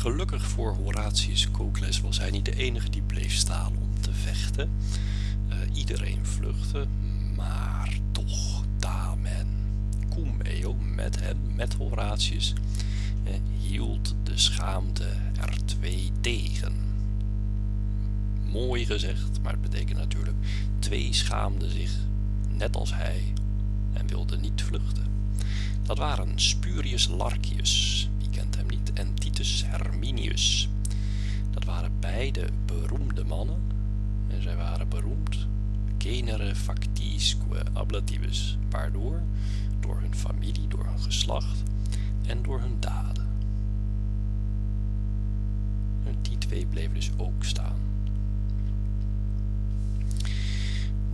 Gelukkig voor Horatius Cocles was hij niet de enige die bleef staan om te vechten. Uh, iedereen vluchtte, maar toch Damen, cum eo met hem, met Horatius, uh, hield de schaamte er twee tegen. Mooi gezegd, maar het betekent natuurlijk twee schaamden zich, net als hij, en wilden niet vluchten. Dat waren Spurius hem Herminius. Dat waren beide beroemde mannen, en zij waren beroemd genere factisque ablativus, waardoor, door hun familie, door hun geslacht en door hun daden. En die twee bleven dus ook staan.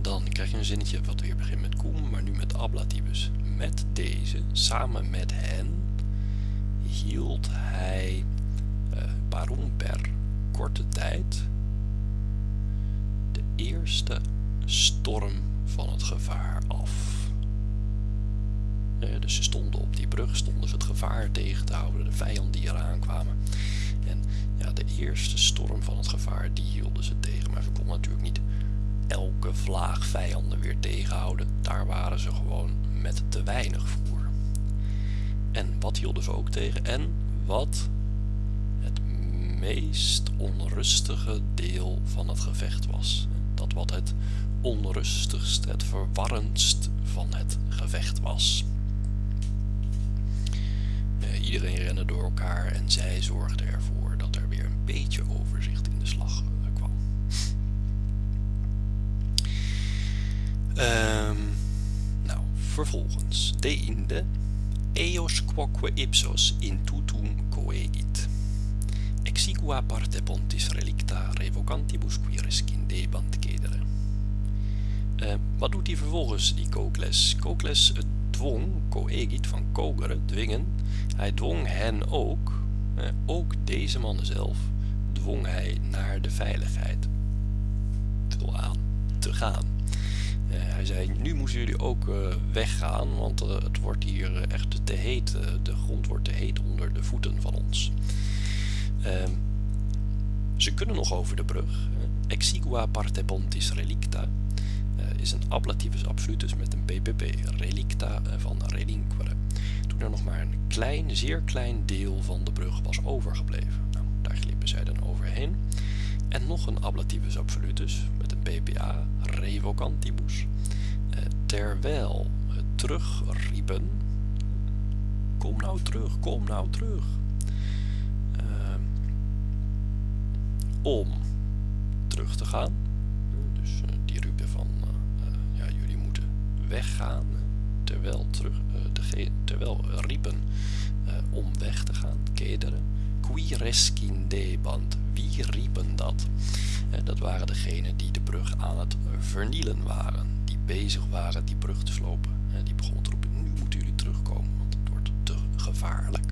Dan krijg je een zinnetje wat weer begint met cum, maar nu met ablativus. Met deze, samen met hen, hield hij uh, waarom per korte tijd de eerste storm van het gevaar af. dus ze stonden op die brug, stonden ze het gevaar tegen te houden, de vijanden die eraan kwamen. En ja, de eerste storm van het gevaar, die hielden ze tegen. Maar ze konden natuurlijk niet elke vlaag vijanden weer tegenhouden. Daar waren ze gewoon met te weinig voor. Wat hielden ze ook tegen? En wat het meest onrustige deel van het gevecht was. Dat wat het onrustigst, het verwarrendst van het gevecht was. Uh, iedereen rende door elkaar en zij zorgde ervoor dat er weer een beetje overzicht in de slag uh, kwam. Um, nou, vervolgens. Deinde eos quoque ipsos in tutum coegit. Exigua parte pontis relicta revocantibus qui rescindebant cedere. Uh, wat doet hij vervolgens, die Cocles? Cocles dwong, coegit van kogeren, dwingen, hij dwong hen ook, uh, ook deze mannen zelf, dwong hij naar de veiligheid aan te gaan. Uh, hij zei, nu moeten jullie ook weggaan, want het wordt hier echt te heet, de grond wordt te heet onder de voeten van ons. Ehm, ze kunnen nog over de brug. Exigua parte pontis relicta is een ablativus absolutus met een ppp, relicta van relinquere. Toen er nog maar een klein, zeer klein deel van de brug was overgebleven. Nou, daar glippen zij dan overheen. En nog een ablativus absolutus ppa, revocantibus. Eh, terwijl terugriepen, kom nou terug, kom nou terug. Uh, om terug te gaan. Dus uh, die riepen van weggaan, terwijl, terug, terwijl riepen om weg te gaan, kederen qui rescindebant. Wie riepen dat? Dat waren degenen die de brug aan het vernielen waren. Die bezig waren die brug te slopen. Die begon te roepen, nu moeten jullie terugkomen, want het wordt te gevaarlijk.